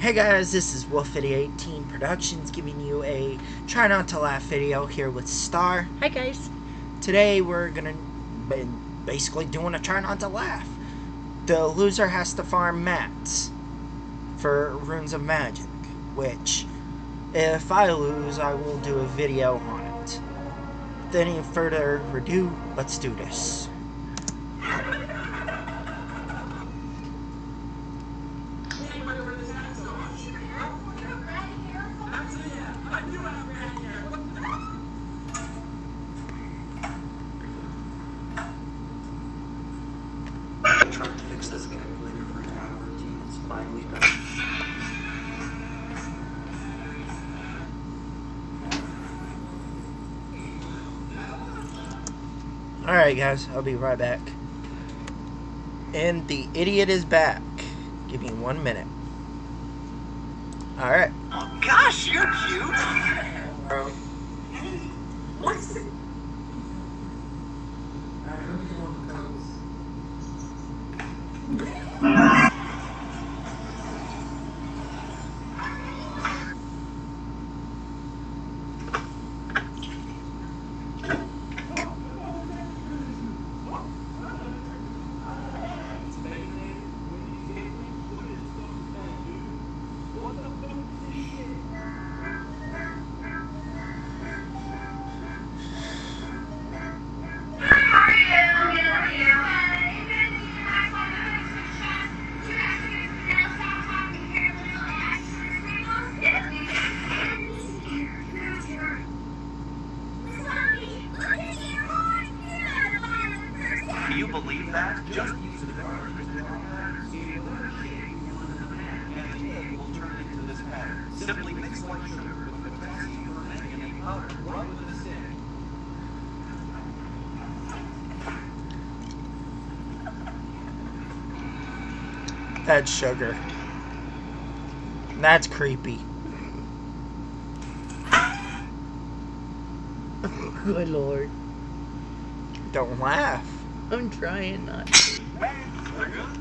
Hey guys, this is Wolf8018 Productions giving you a try not to laugh video here with Star. Hi guys. Today we're gonna be basically doing a try not to laugh. The loser has to farm mats for Runes of Magic, which if I lose I will do a video on it. Without any further ado, let's do this. Fix this calculator for an hour routine. It's finally done. Alright guys, I'll be right back. And the idiot is back. Give me one minute. Alright. Okay. That's sugar. That's creepy. Good lord. Don't laugh. I'm trying not to.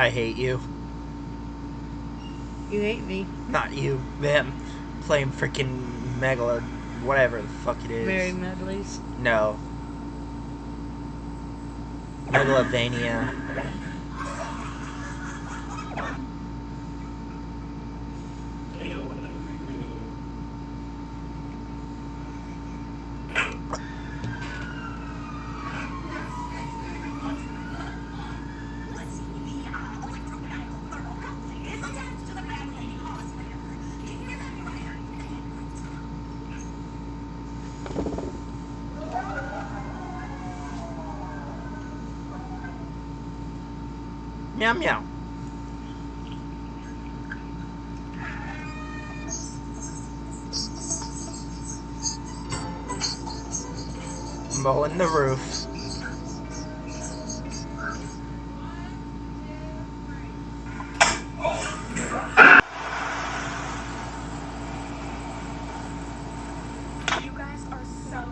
I hate you. You hate me. Not you. Them. Playing freaking Megalo. Whatever the fuck it is. Mary Medleys. No. Megalovania. Meow meow. Mowing the roof. You guys are so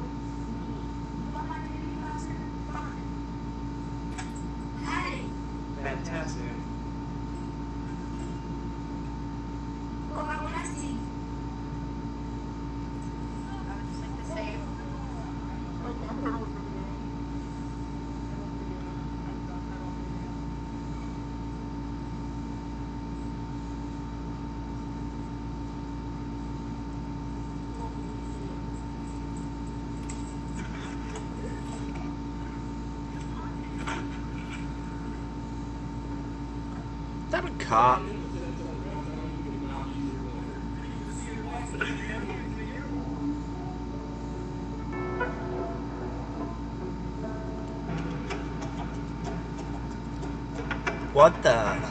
Hey, Fantastic. what about what I see? I would just like to say Is that a cop? What the?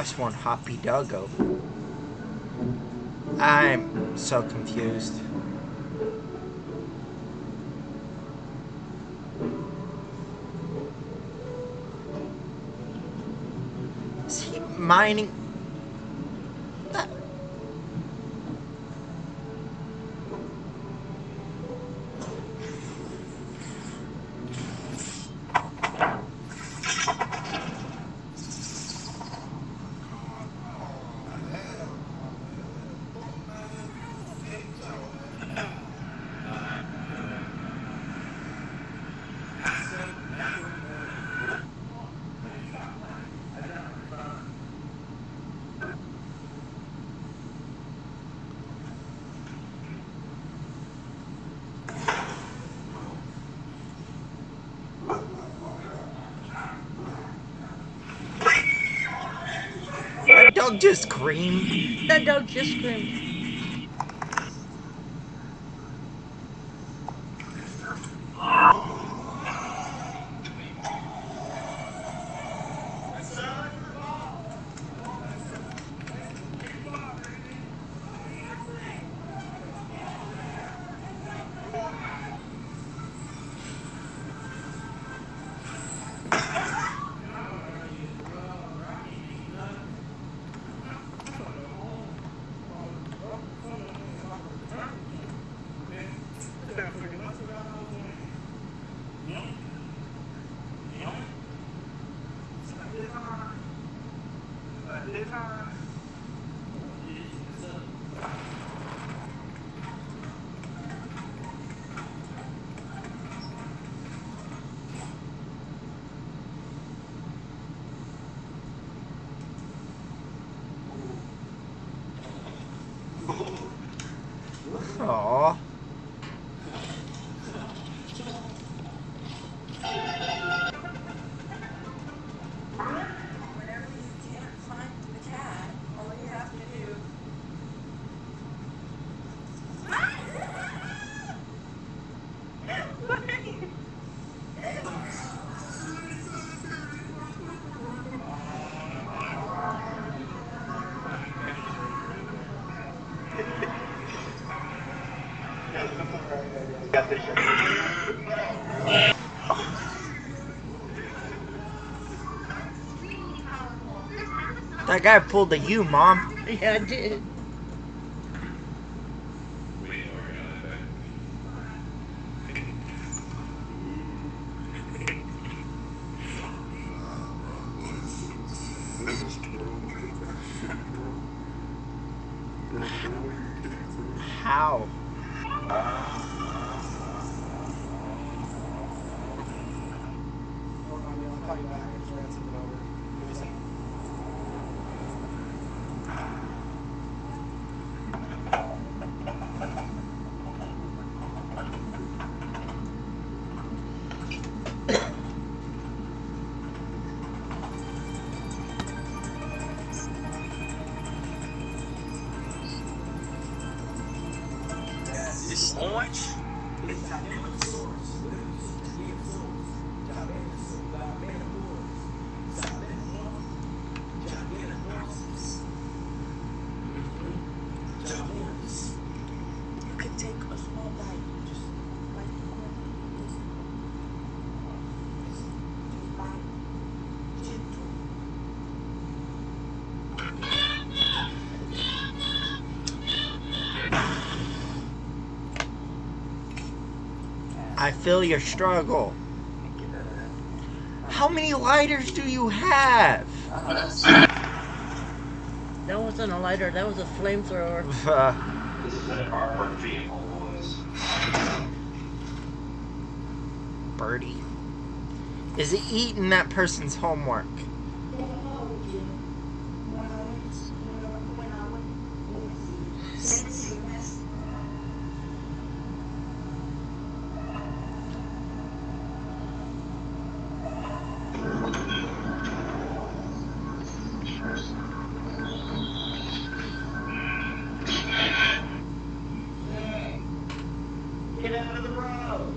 That's one hoppy doggo. I'm so confused. Is he mining? Dog just screamed. That dog just screamed. 好。That guy pulled the U, Mom. Yeah, I did. This I feel your struggle. How many lighters do you have? That wasn't a lighter, that was a flamethrower. Uh, This is an armored vehicle, boys. Birdie. Is he eating that person's homework? Get out of the road!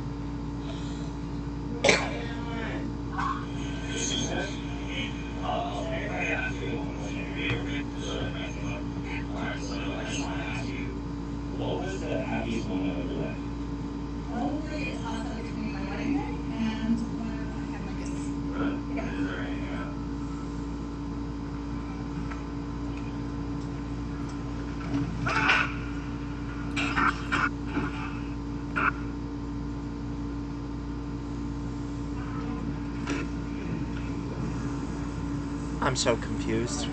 I'm so confused.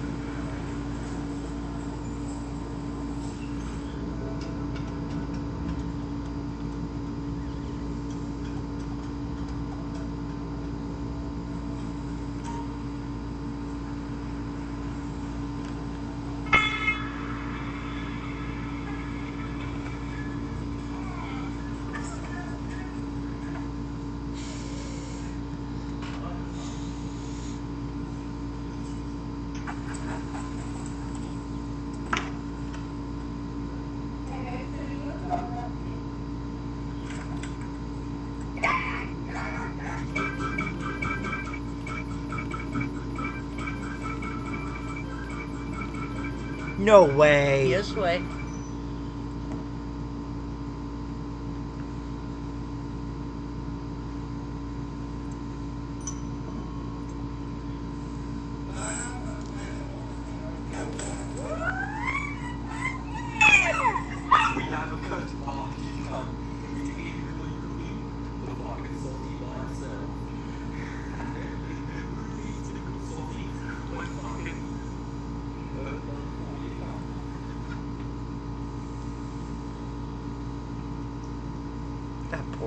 No way. This way. We have a cut. Oh, come. We take it really, really. The fucking salty by itself. Really typical salty. One fucking. Uh, uh, come. That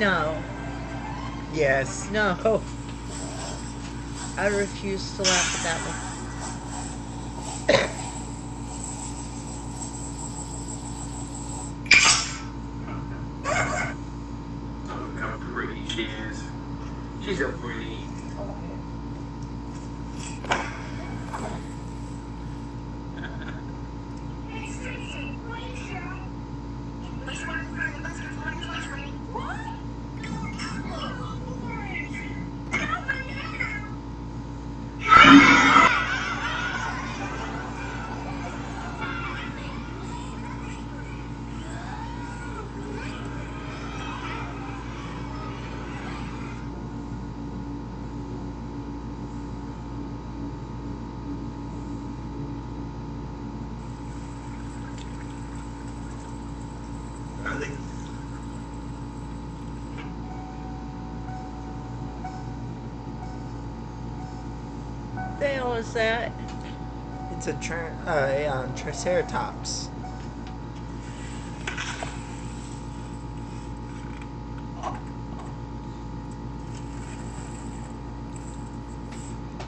No. Yes. No. I refuse to laugh at that one. Look how pretty she is. She's so pretty. I think The hell is that? It's a, tra- uh, Triceratops.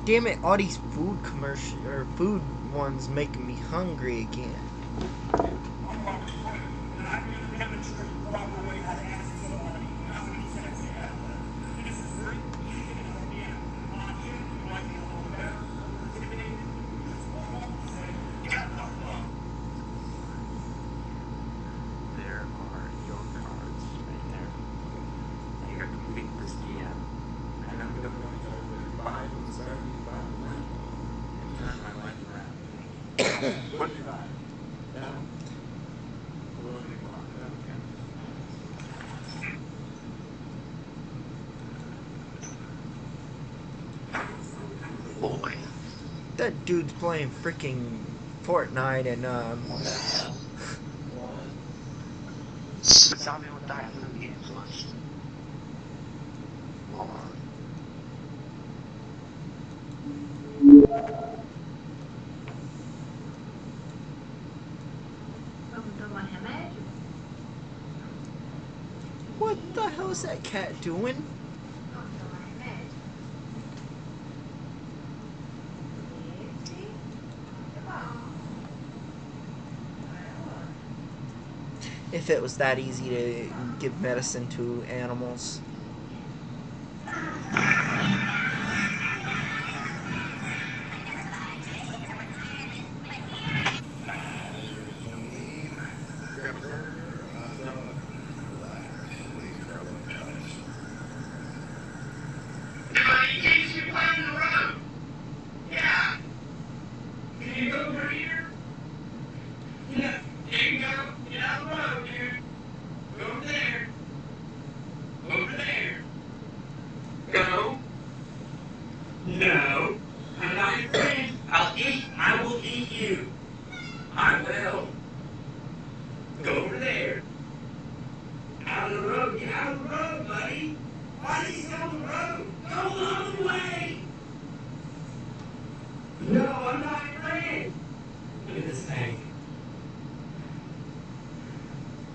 Damn it! All these food commercial or food ones making me hungry again. There are your cards right there. You got to complete this DM. And I'm going to buy and turn my life around. what did you buy? Yeah. Okay. Boy, that dude's playing freaking Fortnite and um. Tell me what that movie is first. What the hell is that cat doing? If it was that easy to give medicine to animals. Go. No. I'm not your friend. I'll eat. I will eat you. I will. Go over there. Out of the road. Get out of the road, buddy. Why did you go on the road? Go the other way. No, I'm not your friend. Look at this thing.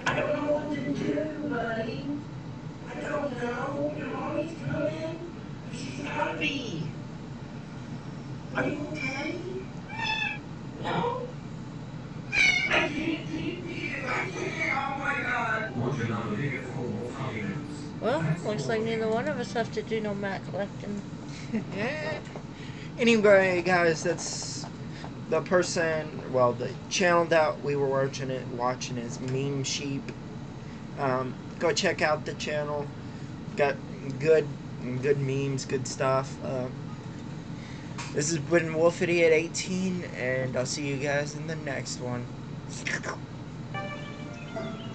I don't know what to do, buddy. I don't know. Your mommy's coming. She's gotta be. Are you okay? No? I can't keep you. I can't. Oh my god. Well, looks like neither one of us have to do no mat collecting. Anyway, guys, that's the person. Well, the channel that we were watching it watching is Meme Sheep. Um, go check out the channel. Got good, good memes, good stuff. Uh, this has been Wolf Idiot 18, and I'll see you guys in the next one. Thank you.